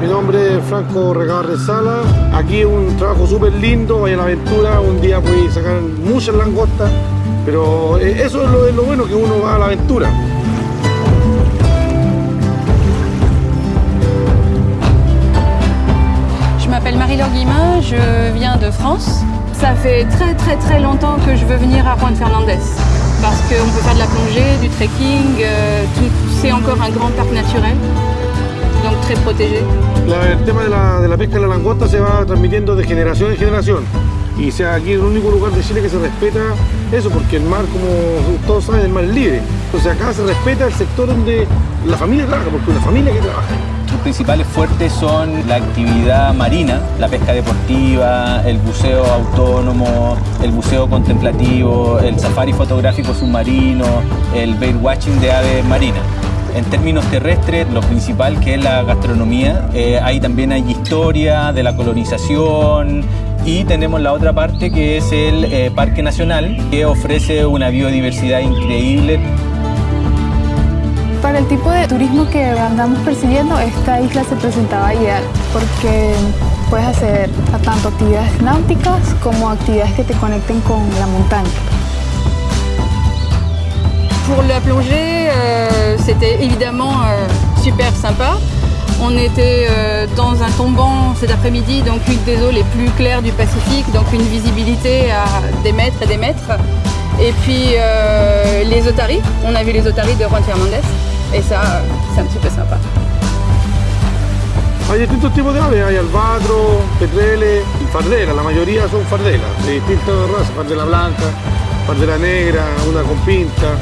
Mi nombre es Franco Regabarre Sala. Aquí un trabajo súper lindo, a la aventura. Un día puedes sacar muchas langostas, pero eh, eso es lo, es lo bueno que uno va a la aventura. Je m'appelle Marie-Laure Guillemin, je viens de France. Ça fait très très très longtemps que je veux venir à Juan Fernandez parce qu'on peut faire de la plongée, du trekking, euh, c'est encore un grand parc naturel, La- el tema de la, de la pesca de la langosta se va transmitiendo de generación en generación. Y sea aquí es el único lugar de Chile que se respeta eso, porque el mar, como todos saben, el mar es libre. Entonces acá se respeta el sector donde la familia trabaja, porque es una familia que trabaja. Los principales fuertes son la actividad marina, la pesca deportiva, el buceo autónomo, el buceo contemplativo, el safari fotográfico submarino, el bait watching de aves marinas. En términos terrestres, lo principal que es la gastronomía, eh, ahí también hay historia de la colonización y tenemos la otra parte que es el eh, Parque Nacional, que ofrece una biodiversidad increíble Para el tipo de turismo que andamos persiguiendo, esta isla se presentaba ideal porque puedes hacer tanto actividades náuticas como actividades que te conecten con la montaña. Pour la plongée, c'était évidemment euh, super sympa. On était euh, dans un tombant cet après-midi, donc une des eaux les plus claires du Pacifique, donc une visibilité à des mètres et des mètres. Et puis euh, les otaries, on a vu les otaries de Juan Fernandez, et ça, c'est un petit peu sympa. Hay distintos tipos de aves, hay albatros, petreles, y fardelas, la mayoría son fardelas, de distintas razas, fardela blanca, fardela negra, una con pinta.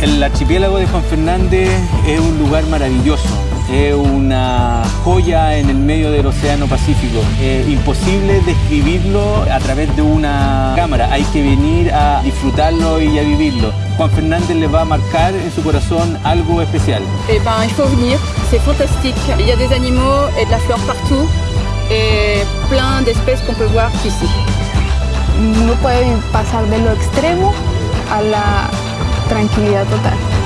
El archipiélago de Juan Fernández es un lugar maravilloso, es una joya en el medio del Océano Pacífico. Es imposible describirlo a través de una cámara, hay que venir a disfrutarlo y a vivirlo. Juan Fernández le va a marcar en su corazón algo especial. Eh ben, il faut venir, c'est fantastique. Il y a des animaux et de la flore partout, et plein d'espèces qu'on peut voir ici. Uno puede pasar de lo extremo a la tranquilidad total.